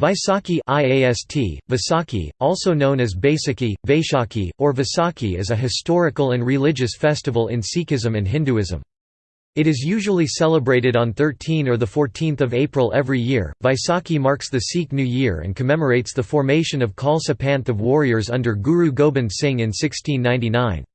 Vaisakhi IAST, Vaisakhi, also known as Baisakhi, Vaishakhi, or Vaisakhi is a historical and religious festival in Sikhism and Hinduism. It is usually celebrated on 13 or 14 April every year. Vaisakhi marks the Sikh New Year and commemorates the formation of Khalsa Panth of warriors under Guru Gobind Singh in 1699.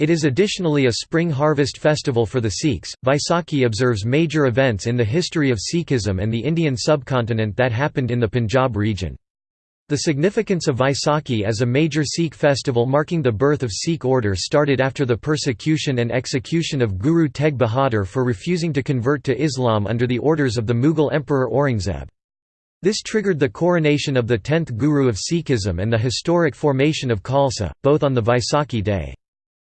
It is additionally a spring harvest festival for the Sikhs. Vaisakhi observes major events in the history of Sikhism and the Indian subcontinent that happened in the Punjab region. The significance of Vaisakhi as a major Sikh festival marking the birth of Sikh order started after the persecution and execution of Guru Tegh Bahadur for refusing to convert to Islam under the orders of the Mughal Emperor Aurangzeb. This triggered the coronation of the tenth Guru of Sikhism and the historic formation of Khalsa, both on the Vaisakhi day.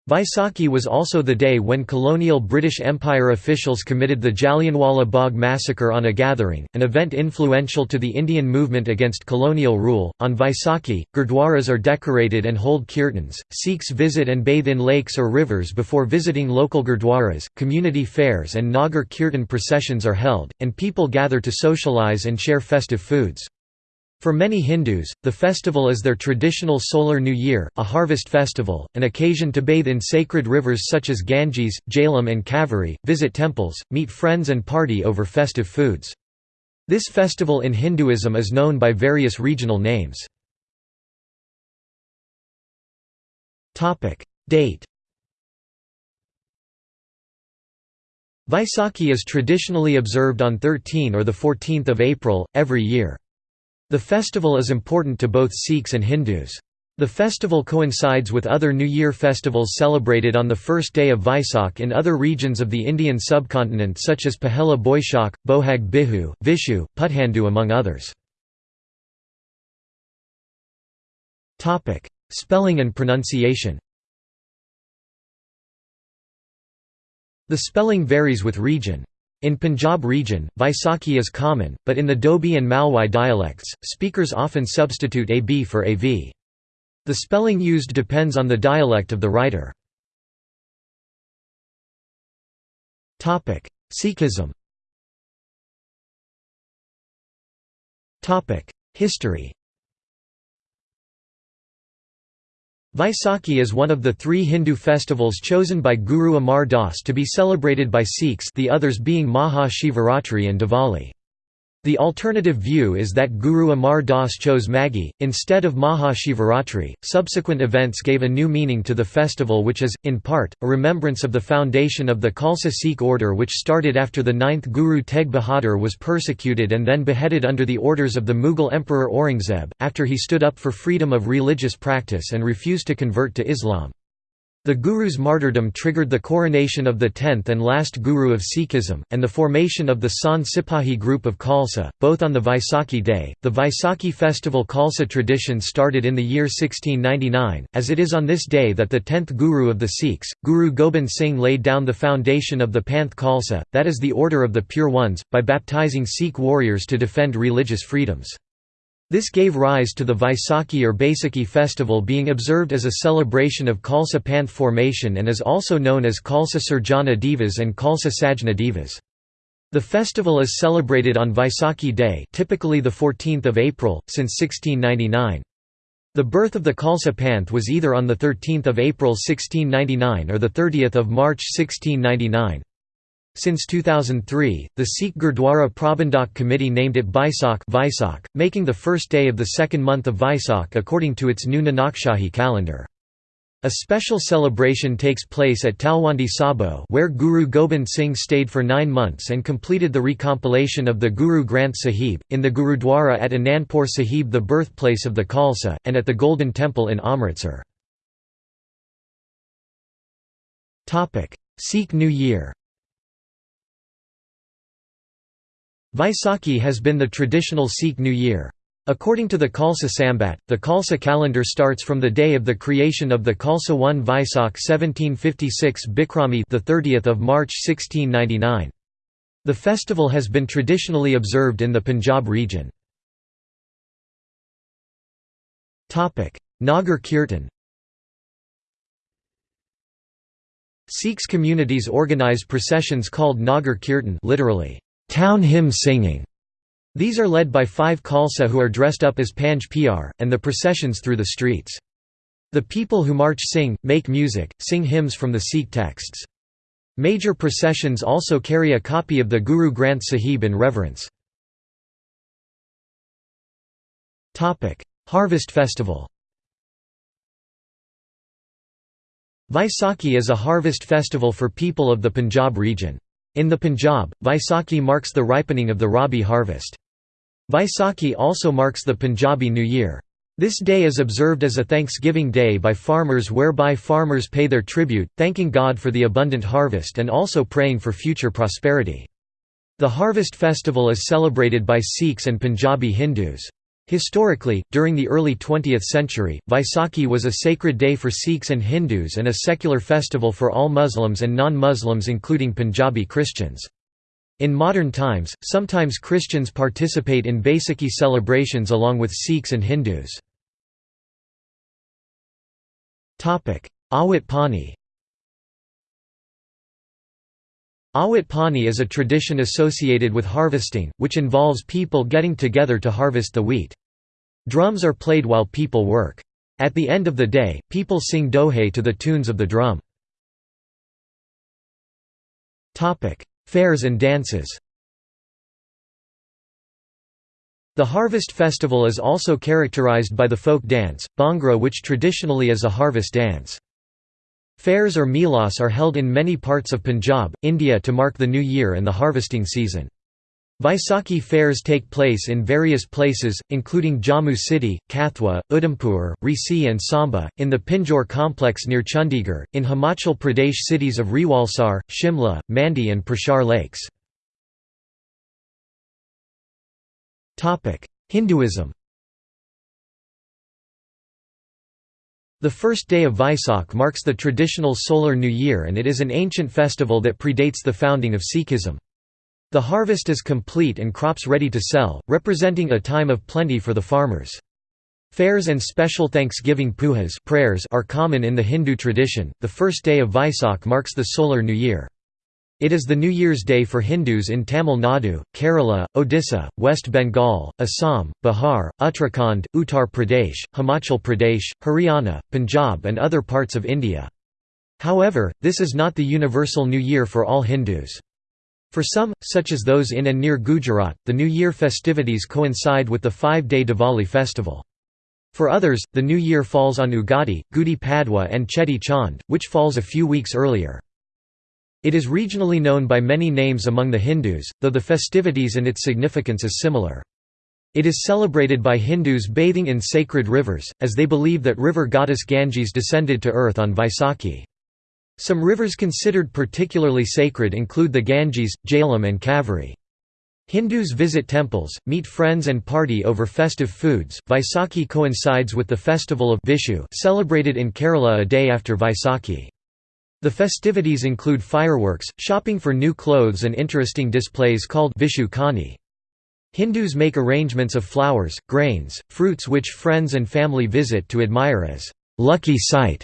Vaisakhi was also the day when colonial British Empire officials committed the Jallianwala Bagh massacre on a gathering, an event influential to the Indian movement against colonial rule. On Vaisakhi, gurdwaras are decorated and hold kirtans. Sikhs visit and bathe in lakes or rivers before visiting local gurdwaras. Community fairs and Nagar Kirtan processions are held, and people gather to socialize and share festive foods. For many Hindus, the festival is their traditional solar new year, a harvest festival, an occasion to bathe in sacred rivers such as Ganges, Jhelum and Kaveri, visit temples, meet friends and party over festive foods. This festival in Hinduism is known by various regional names. Date Vaisakhi is traditionally observed on 13 or 14 April, every year. The festival is important to both Sikhs and Hindus. The festival coincides with other New Year festivals celebrated on the first day of Vaisakh in other regions of the Indian subcontinent such as Pahela Boishak, Bohag Bihu, Vishu, Puthandu among others. Spelling and pronunciation The spelling varies with region. In Punjab region, Vaisakhi is common, but in the Doabi and Malwai dialects, speakers often substitute AB for AV. The spelling used depends on the dialect of the writer. Sikhism History Vaisakhi is one of the three Hindu festivals chosen by Guru Amar Das to be celebrated by Sikhs the others being Maha Shivaratri and Diwali. The alternative view is that Guru Amar Das chose Maghi, instead of Maha Shivaratri. Subsequent events gave a new meaning to the festival, which is, in part, a remembrance of the foundation of the Khalsa Sikh order, which started after the ninth Guru Tegh Bahadur was persecuted and then beheaded under the orders of the Mughal Emperor Aurangzeb, after he stood up for freedom of religious practice and refused to convert to Islam. The Guru's martyrdom triggered the coronation of the tenth and last Guru of Sikhism, and the formation of the Sant Sipahi group of Khalsa, both on the Vaisakhi day. The Vaisakhi festival Khalsa tradition started in the year 1699, as it is on this day that the tenth Guru of the Sikhs, Guru Gobind Singh laid down the foundation of the Panth Khalsa, that is the order of the Pure Ones, by baptizing Sikh warriors to defend religious freedoms. This gave rise to the Vaisakhi or Baisakhi festival being observed as a celebration of Khalsa Panth formation and is also known as Khalsa Sirjana Divas and Khalsa Sajna. The festival is celebrated on Vaisakhi Day typically the 14th of April, since 1699. The birth of the Khalsa Panth was either on 13 April 1699 or 30 March 1699. Since 2003, the Sikh Gurdwara Prabandhak Committee named it Baisakh making the first day of the second month of Vaisakh according to its new Nanakshahi calendar. A special celebration takes place at Talwandi Sabo where Guru Gobind Singh stayed for nine months and completed the recompilation of the Guru Granth Sahib, in the Gurudwara at Anandpur Sahib the birthplace of the Khalsa, and at the Golden Temple in Amritsar. Sikh New Year Vaisakhi has been the traditional Sikh New Year. According to the Khalsa Sambat, the Khalsa calendar starts from the day of the creation of the Khalsa 1 Vaisakh 1756 Bikrami the 30th of March 1699. The festival has been traditionally observed in the Punjab region. Topic: Nagar Kirtan. Sikhs communities organize processions called Nagar Kirtan, literally town hymn singing, These are led by five Khalsa who are dressed up as Panj Pyare, and the processions through the streets. The people who march sing, make music, sing hymns from the Sikh texts. Major processions also carry a copy of the Guru Granth Sahib in reverence. Harvest festival Vaisakhi is a harvest festival for people of the Punjab region. In the Punjab, Vaisakhi marks the ripening of the Rabi harvest. Vaisakhi also marks the Punjabi New Year. This day is observed as a Thanksgiving Day by farmers whereby farmers pay their tribute, thanking God for the abundant harvest and also praying for future prosperity. The harvest festival is celebrated by Sikhs and Punjabi Hindus. Historically, during the early 20th century, Vaisakhi was a sacred day for Sikhs and Hindus and a secular festival for all Muslims and non-Muslims including Punjabi Christians. In modern times, sometimes Christians participate in Baisakhi celebrations along with Sikhs and Hindus. Awat Pani Awat Pani is a tradition associated with harvesting, which involves people getting together to harvest the wheat. Drums are played while people work. At the end of the day, people sing dohe to the tunes of the drum. Fairs and dances The harvest festival is also characterized by the folk dance, Bhangra which traditionally is a harvest dance. Fairs or melas are held in many parts of Punjab, India to mark the new year and the harvesting season. Vaisakhi fairs take place in various places, including Jammu City, Kathua, Udhampur, Reasi and Samba, in the Pinjore complex near Chandigarh, in Himachal Pradesh cities of Rewalsar, Shimla, Mandi and Prashar lakes. Hinduism The first day of Vaisakh marks the traditional solar new year and it is an ancient festival that predates the founding of Sikhism. The harvest is complete and crops ready to sell, representing a time of plenty for the farmers. Fairs and special Thanksgiving pujas prayers are common in the Hindu tradition. The first day of Vaisakh marks the solar new year. It is the New Year's Day for Hindus in Tamil Nadu, Kerala, Odisha, West Bengal, Assam, Bihar, Uttarakhand, Uttar Pradesh, Himachal Pradesh, Haryana, Punjab and other parts of India. However, this is not the universal New Year for all Hindus. For some, such as those in and near Gujarat, the New Year festivities coincide with the five-day Diwali festival. For others, the New Year falls on Ugadi, Gudi Padwa and Cheti Chand, which falls a few weeks earlier. It is regionally known by many names among the Hindus, though the festivities and its significance is similar. It is celebrated by Hindus bathing in sacred rivers, as they believe that river goddess Ganges descended to earth on Vaisakhi. Some rivers considered particularly sacred include the Ganges, Jhelum and Kaveri. Hindus visit temples, meet friends and party over festive foods. Vaisakhi coincides with the festival of Vishu celebrated in Kerala a day after Vaisakhi. The festivities include fireworks, shopping for new clothes and interesting displays called Vishu Kani. Hindus make arrangements of flowers, grains, fruits which friends and family visit to admire as lucky sight.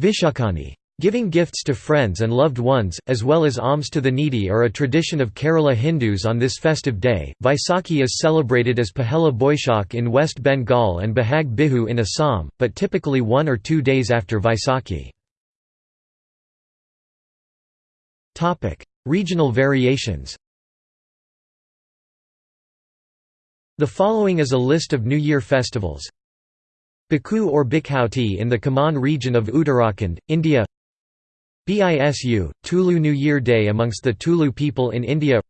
Vishakani. Giving gifts to friends and loved ones, as well as alms to the needy are a tradition of Kerala Hindus on this festive day. Vaisakhi is celebrated as Pahela Boishak in West Bengal and Bohag Bihu in Assam, but typically one or two days after Vaisakhi. Regional variations. The following is a list of New Year festivals. Biku or Bikhauti in the Kumaon region of Uttarakhand, India. BISU, Tulu New Year Day amongst the Tulu people in India.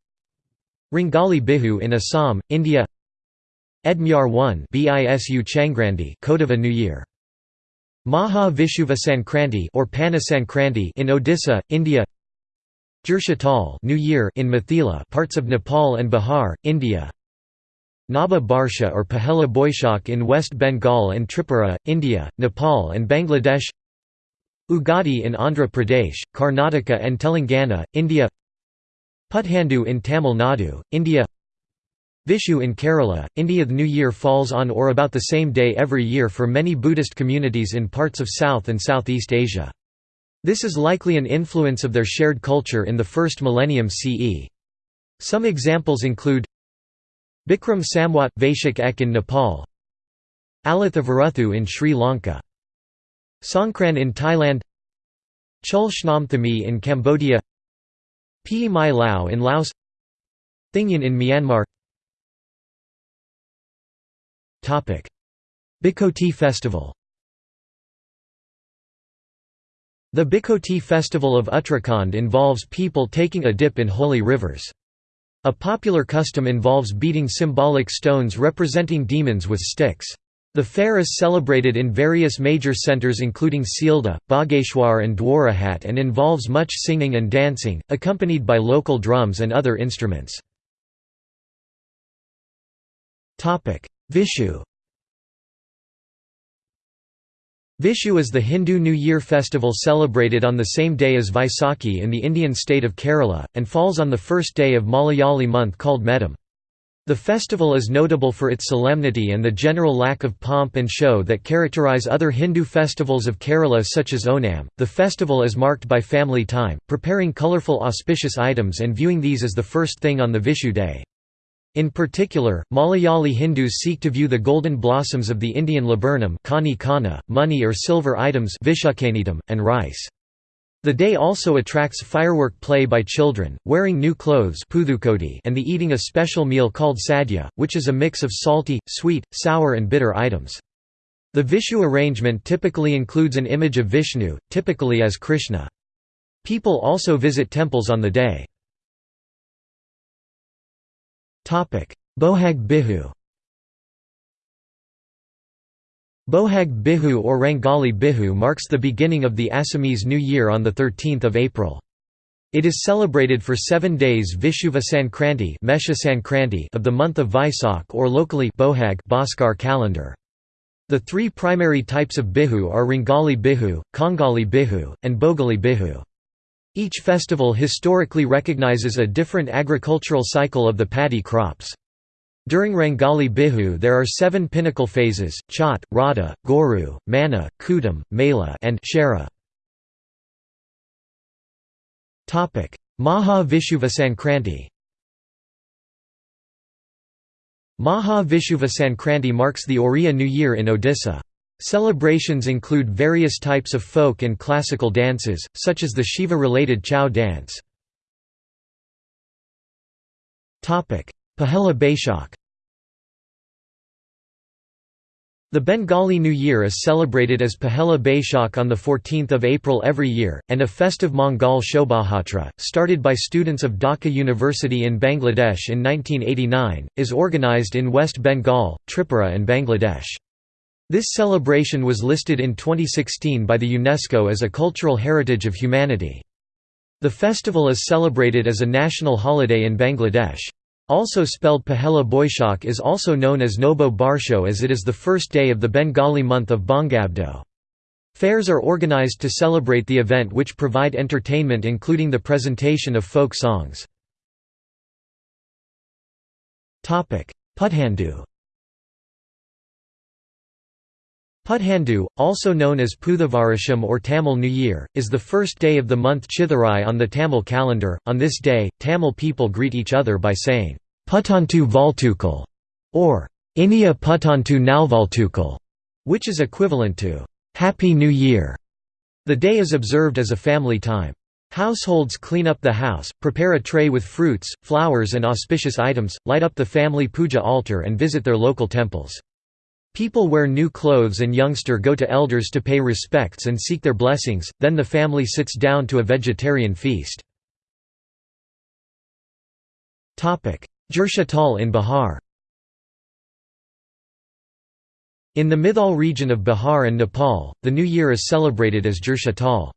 Rangali Bihu in Assam, India. Edmyar 1 BISU Changrandi Kodava New Year. Maha Vishuva Sankranti or Pana Sankranti in Odisha, India Jurshatal New Year in Mithila, parts of Nepal and Bihar, India. Naba Barsha or Pahela Boishak in West Bengal and Tripura, India, Nepal and Bangladesh. Ugadi in Andhra Pradesh, Karnataka and Telangana, India. Puthandu in Tamil Nadu, India. Vishu in Kerala, India. The New Year falls on or about the same day every year for many Buddhist communities in parts of South and Southeast Asia. This is likely an influence of their shared culture in the first millennium CE. Some examples include Bikram Samwat – Vaishak Ek in Nepal Alathavaruthu in Sri Lanka Songkran in Thailand Chul Shnamthami in Cambodia Pi Mai Lao in Laos Thingyan in Myanmar. Bikoti Festival The Bikoti festival of Uttarakhand involves people taking a dip in holy rivers. A popular custom involves beating symbolic stones representing demons with sticks. The fair is celebrated in various major centres including Sealdah, Bageshwar and Dwarahat and involves much singing and dancing, accompanied by local drums and other instruments. Vishu Vishu is the Hindu New Year festival celebrated on the same day as Vaisakhi in the Indian state of Kerala, and falls on the first day of Malayali month called Medam. The festival is notable for its solemnity and the general lack of pomp and show that characterize other Hindu festivals of Kerala such as Onam. The festival is marked by family time, preparing colourful auspicious items and viewing these as the first thing on the Vishu day. In particular, Malayali Hindus seek to view the golden blossoms of the Indian laburnum money or silver items and rice. The day also attracts firework play by children, wearing new clothes and the eating a special meal called sadhya, which is a mix of salty, sweet, sour and bitter items. The Vishu arrangement typically includes an image of Vishnu, typically as Krishna. People also visit temples on the day. Bohag Bihu Bohag Bihu or Rangali Bihu marks the beginning of the Assamese New Year on 13 April. It is celebrated for seven days Vishuva Sankranti of the month of Vaisak or locally Bohag Bhaskar calendar. The three primary types of Bihu are Rangali Bihu, Kongali Bihu, and Bogali Bihu. Each festival historically recognizes a different agricultural cycle of the paddy crops. During Rangali Bihu there are seven pinnacle phases, Chhat, Radha, Goru, Mana, Kudam, Mela and Shara. Maha Vishuva Sankranti Maha Vishuva Sankranti marks the Oriya New Year in Odisha. Celebrations include various types of folk and classical dances, such as the Shiva-related Chau dance. Pahela Baishakh The Bengali New Year is celebrated as Pahela Baishakh on 14 April every year, and a festive Mongol Shobhatra, started by students of Dhaka University in Bangladesh in 1989, is organized in West Bengal, Tripura and Bangladesh. This celebration was listed in 2016 by the UNESCO as a Cultural Heritage of Humanity. The festival is celebrated as a national holiday in Bangladesh. Also spelled Pahela Boishak is also known as Nobo Barsho as it is the first day of the Bengali month of Bangabdo. Fairs are organized to celebrate the event which provide entertainment including the presentation of folk songs. Puthandu Puthandu, also known as Puthavarasham or Tamil New Year, is the first day of the month Chithirai on the Tamil calendar. On this day, Tamil people greet each other by saying, Puttantu Valtukal, or Inia Puttantu Nalvaltukal, which is equivalent to Happy New Year. The day is observed as a family time. Households clean up the house, prepare a tray with fruits, flowers and auspicious items, light up the family puja altar and visit their local temples. People wear new clothes and youngster go to elders to pay respects and seek their blessings, then the family sits down to a vegetarian feast. Jhursatal in Bihar In the Mithal region of Bihar and Nepal, the new year is celebrated as Jhursatal.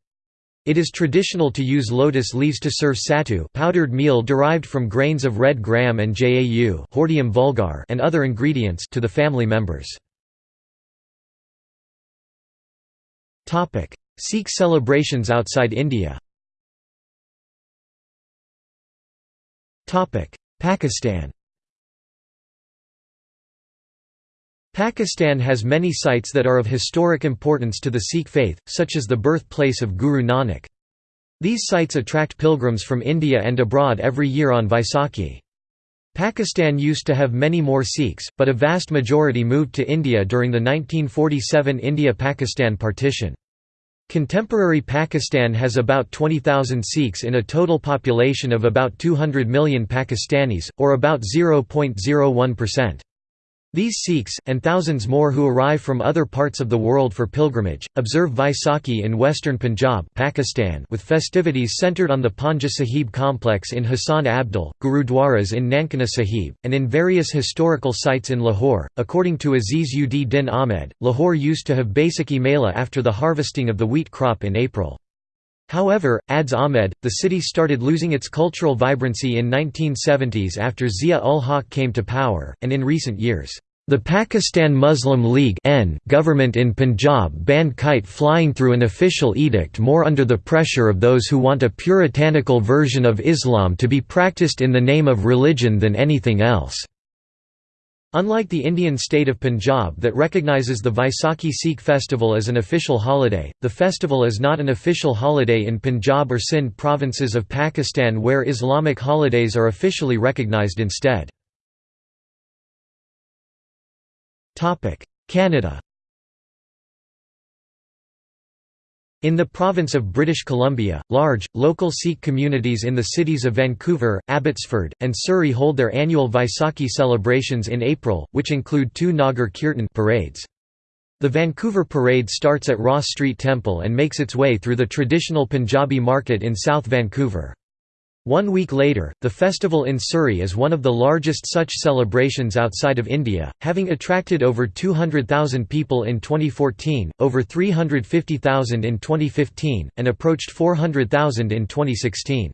It is traditional to use lotus leaves to serve sattu powdered meal derived from grains of red gram and jau and other ingredients to the family members. Sikh celebrations outside India Topic: Pakistan Pakistan has many sites that are of historic importance to the Sikh faith, such as the birthplace of Guru Nanak. These sites attract pilgrims from India and abroad every year on Vaisakhi. Pakistan used to have many more Sikhs, but a vast majority moved to India during the 1947 India-Pakistan partition. Contemporary Pakistan has about 20,000 Sikhs in a total population of about 200 million Pakistanis, or about 0.01%. These Sikhs, and thousands more who arrive from other parts of the world for pilgrimage, observe Vaisakhi in western Punjab Pakistan with festivities centered on the Panja Sahib complex in Hasan Abdal, Gurudwaras in Nankana Sahib, and in various historical sites in Lahore. According to Aziz ud Din Ahmed, Lahore used to have Baisakhi Mela after the harvesting of the wheat crop in April. However, adds Ahmed, the city started losing its cultural vibrancy in 1970s after Zia-ul-Haq came to power, and in recent years, the Pakistan Muslim League government in Punjab banned kite flying through an official edict more under the pressure of those who want a puritanical version of Islam to be practiced in the name of religion than anything else. Unlike the Indian state of Punjab that recognizes the Vaisakhi Sikh festival as an official holiday, the festival is not an official holiday in Punjab or Sindh provinces of Pakistan where Islamic holidays are officially recognized instead. Canada In the province of British Columbia, large, local Sikh communities in the cities of Vancouver, Abbotsford, and Surrey hold their annual Vaisakhi celebrations in April, which include two Nagar Kirtan parades. The Vancouver Parade starts at Ross Street Temple and makes its way through the traditional Punjabi market in South Vancouver. One week later, the festival in Surrey is one of the largest such celebrations outside of India, having attracted over 200,000 people in 2014, over 350,000 in 2015, and approached 400,000 in 2016.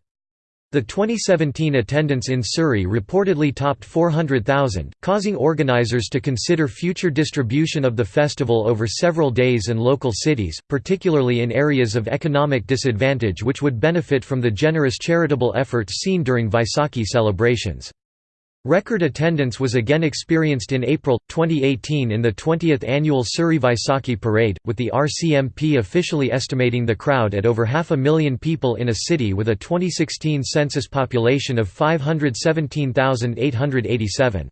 The 2017 attendance in Surrey reportedly topped 400,000, causing organisers to consider future distribution of the festival over several days and local cities, particularly in areas of economic disadvantage which would benefit from the generous charitable efforts seen during Vaisakhi celebrations. Record attendance was again experienced in April, 2018 in the 20th annual Surrey Vaisakhi Parade, with the RCMP officially estimating the crowd at over half a million people in a city with a 2016 census population of 517,887.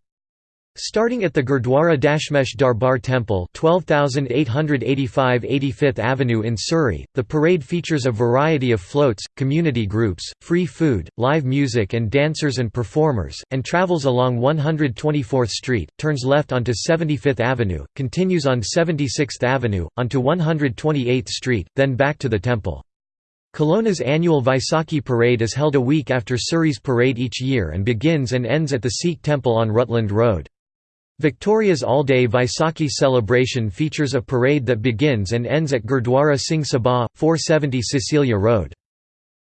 Starting at the Gurdwara Dashmesh Darbar Temple 12885 85th Avenue in Surrey, the parade features a variety of floats, community groups, free food, live music and dancers and performers, and travels along 124th Street, turns left onto 75th Avenue, continues on 76th Avenue, onto 128th Street, then back to the temple. Kelowna's annual Vaisakhi parade is held a week after Surrey's parade each year and begins and ends at the Sikh temple on Rutland Road. Victoria's all-day Vaisakhi celebration features a parade that begins and ends at Gurdwara Singh Sabha, 470 Cecilia Road.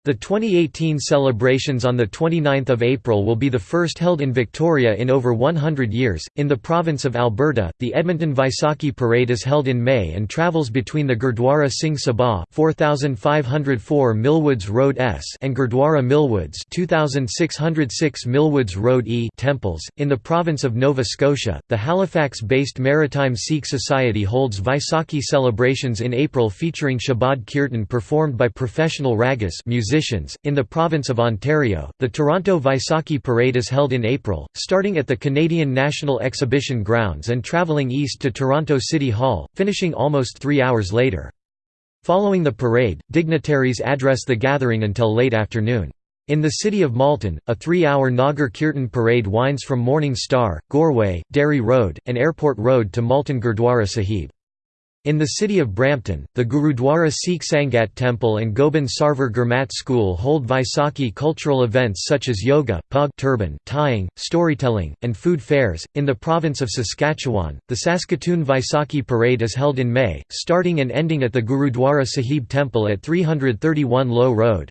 The 2018 celebrations on 29 April will be the first held in Victoria in over 100 years. In the province of Alberta, the Edmonton Vaisakhi Parade is held in May and travels between the Gurdwara Singh Sabha 4504 Millwoods Road S and Gurdwara Millwoods 2606 Millwoods Road E temples. In the province of Nova Scotia, the Halifax-based Maritime Sikh Society holds Vaisakhi celebrations in April featuring Shabad Kirtan performed by professional ragas musicians In the province of Ontario, the Toronto Vaisakhi Parade is held in April, starting at the Canadian National Exhibition Grounds and travelling east to Toronto City Hall, finishing almost three hours later. Following the parade, dignitaries address the gathering until late afternoon. In the city of Malton, a three-hour Nagar Kirtan parade winds from Morning Star, Goreway, Derry Road, and Airport Road to Malton Gurdwara Sahib. In the city of Brampton, the Gurudwara Sikh Sangat Temple and Gobind Sarwar Gurmat School hold Vaisakhi cultural events such as yoga, pug turban, tying, storytelling, and food fairs. In the province of Saskatchewan, the Saskatoon Vaisakhi Parade is held in May, starting and ending at the Gurudwara Sahib Temple at 331 Low Road.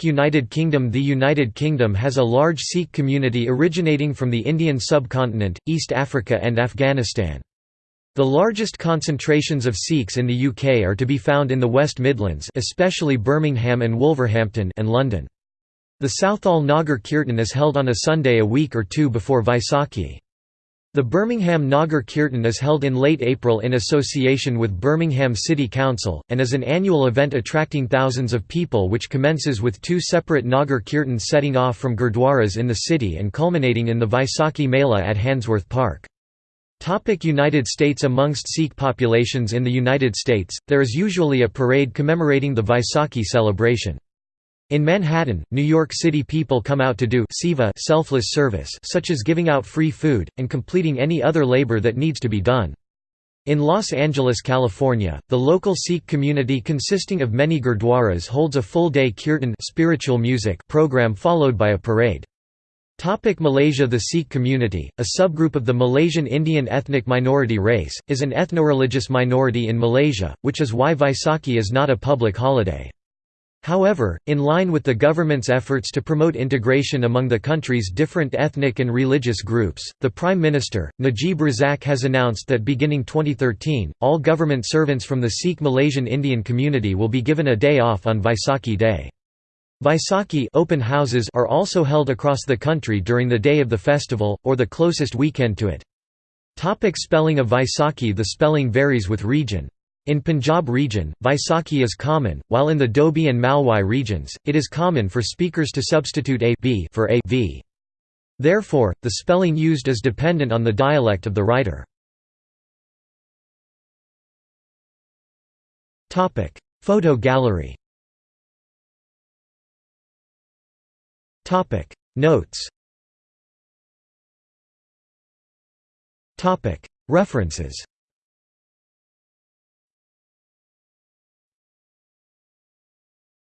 United Kingdom The United Kingdom has a large Sikh community originating from the Indian subcontinent, East Africa and Afghanistan. The largest concentrations of Sikhs in the UK are to be found in the West Midlands especially Birmingham and Wolverhampton and London. The Southall Nagar Kirtan is held on a Sunday a week or two before Vaisakhi. The Birmingham Nagar Kirtan is held in late April in association with Birmingham City Council, and is an annual event attracting thousands of people which commences with two separate Nagar Kirtans setting off from gurdwaras in the city and culminating in the Vaisakhi Mela at Handsworth Park. Topic United States Amongst Sikh populations in the United States, there is usually a parade commemorating the Vaisakhi celebration. In Manhattan, New York City people come out to do seva selfless service such as giving out free food, and completing any other labor that needs to be done. In Los Angeles, California, the local Sikh community consisting of many gurdwaras holds a full-day kirtan spiritual music program followed by a parade. Topic Malaysia The Sikh community, a subgroup of the Malaysian Indian ethnic minority race, is an ethno-religious minority in Malaysia, which is why Vaisakhi is not a public holiday. However, in line with the government's efforts to promote integration among the country's different ethnic and religious groups, the Prime Minister, Najib Razak has announced that beginning 2013, all government servants from the Sikh Malaysian Indian community will be given a day off on Vaisakhi Day. Vaisakhi open houses are also held across the country during the day of the festival, or the closest weekend to it. Topic spelling of Vaisakhi The spelling varies with region. In Punjab region, Vaisakhi is common, while in the Doabi and Malwai regions, it is common for speakers to substitute a b for a v. Therefore, the spelling used is dependent on the dialect of the writer. Photo gallery Notes. Topic. References